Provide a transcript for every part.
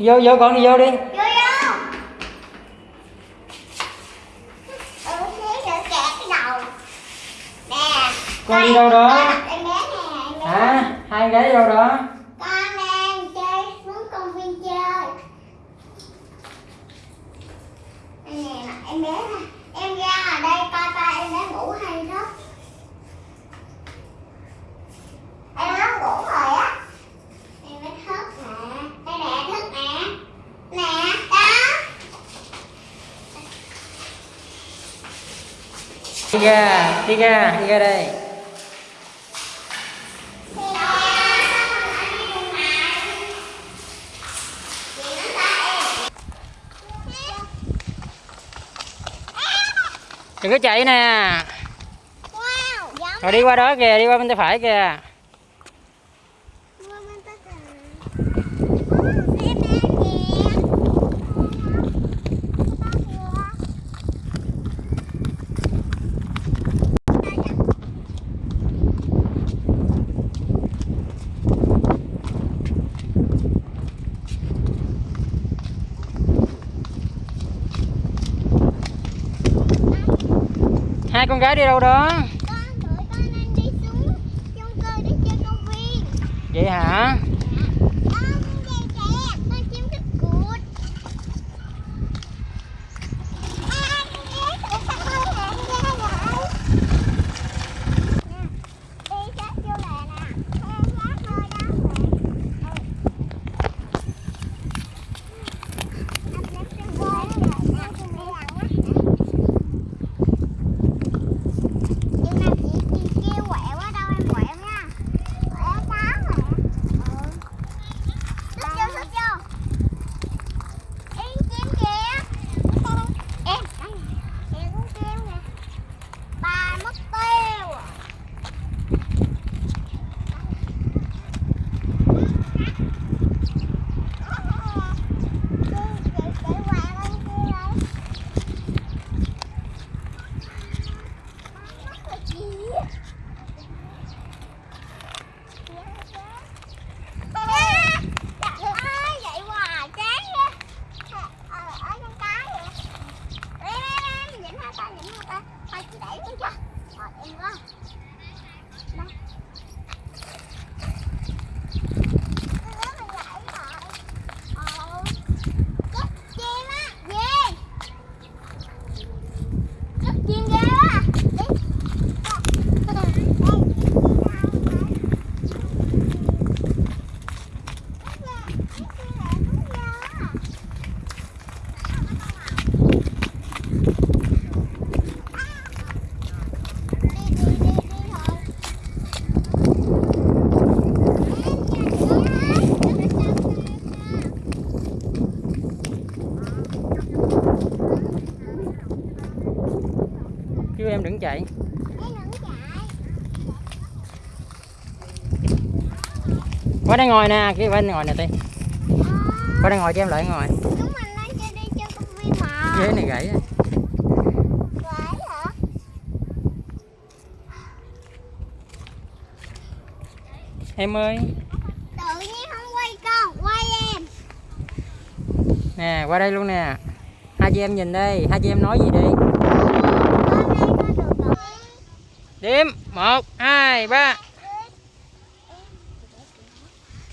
vô vô con đi vô đi Vô vô. Ừ, con đi đâu đó hả hai gái đi đâu đó Con đang chơi xuống công viên chơi. Nè, em bé nè. Em ra ở đây coi coi em bé ngủ hay không. Em bé ngủ rồi á. Em bé thức nè. Đây nè, thức nè. Nè, đó. đi ra, đi ra đi ra đây. Đừng có chạy nè. Rồi đi qua đó kìa, đi qua bên tay phải kìa Mua bên tất cả. Em bé kìa. hai con gái đi đâu đó Con tụi con đang đi xuống chung cư để chơi công viên. vậy hả Con dây kẹt, con chim cút cụt. À, con ghé tụi con hơi hẹn ra rồi. Nè, đi sát vô lề nè. Em sát thôi đó. Ừ. Anh left trên gối rồi, anh không đi ăn á. Nhưng mà chị chị kêu quẹo ở đâu em quẹo nha. Quẹo sáu rồi. Ừ. Xuất vô, xuất vô. Yên chim kìa. Em, đây nè. Kìa con chim nè. Bà mất tiêu. à. Chị, chị, chị quẹo lên kia rồi. Mất rồi chị. À, trời ơi, vậy hoài chán quá. Ờ, ở trong cái vậy. Em, em, em, nhịn hai tay, nhịn hai tay. Thôi chị đẩy xuống cho. Rồi, em quá. Đây. Ơ, mình gãy rồi. Ờ. Chết chim á, về. Chết chim ghê á. Đi chứ em đừng chạy. Qua đây ngồi nè kia qua đây ngồi nè tiên qua đây ngồi cho em lại ngồi. Ghế này gãy em ơi. Tự nhiên không quay con, quay em. nè qua đây luôn nè. Hai chị em nhìn đây hai chị em nói gì đi Hôm nay con được rồi đếm một hai ba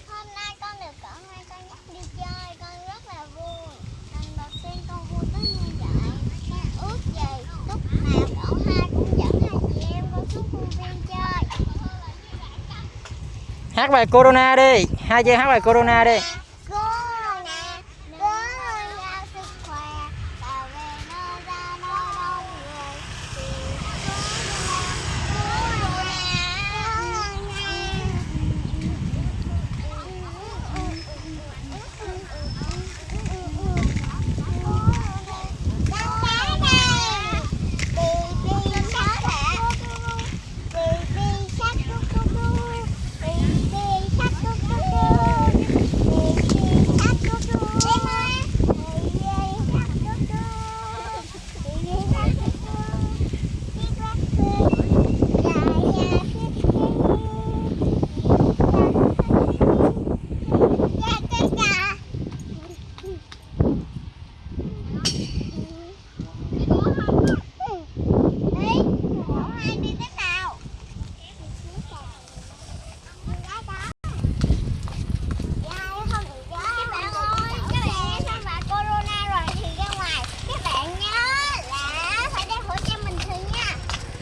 Hôm nay con được cậu hai con dắt đi chơi, con rất là vui. Lần đầu tiên con vui tới như vậy. Con ước gì lúc nào cậu hai cũng dẫn hai chị em con xuống công viên chơi. hát bài corona đi hai chị hát bài corona đi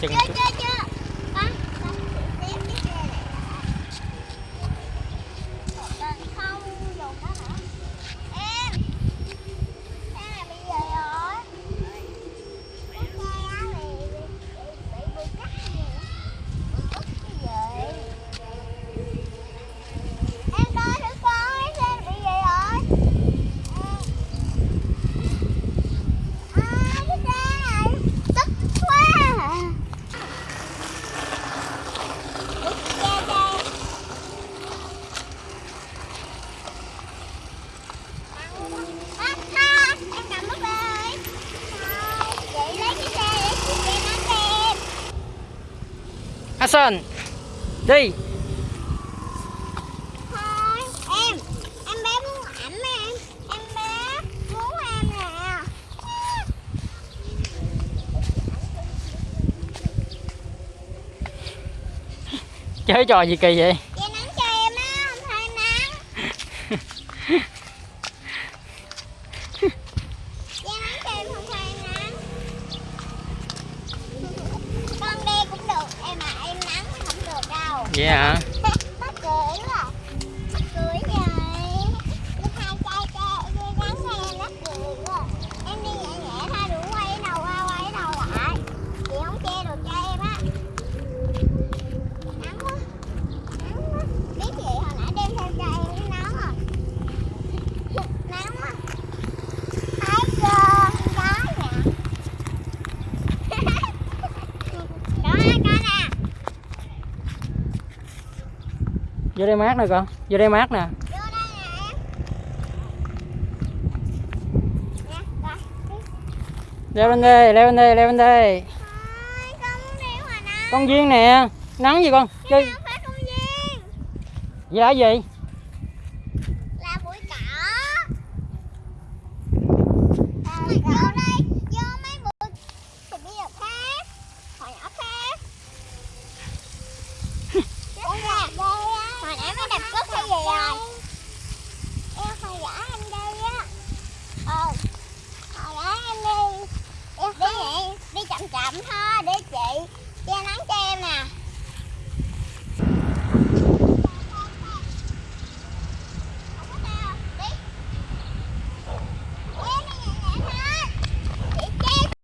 Chừng chút. Action Đi em Em bé muốn ảnh em Em bé muốn em nè. Chơi trò gì kỳ vậy? Yeah. vô đây mát nè con. Vô đây mát nè. Leo lên đây leo lên đây leo lên đây con viên nè. Nắng gì con? Chơi gì đã gì?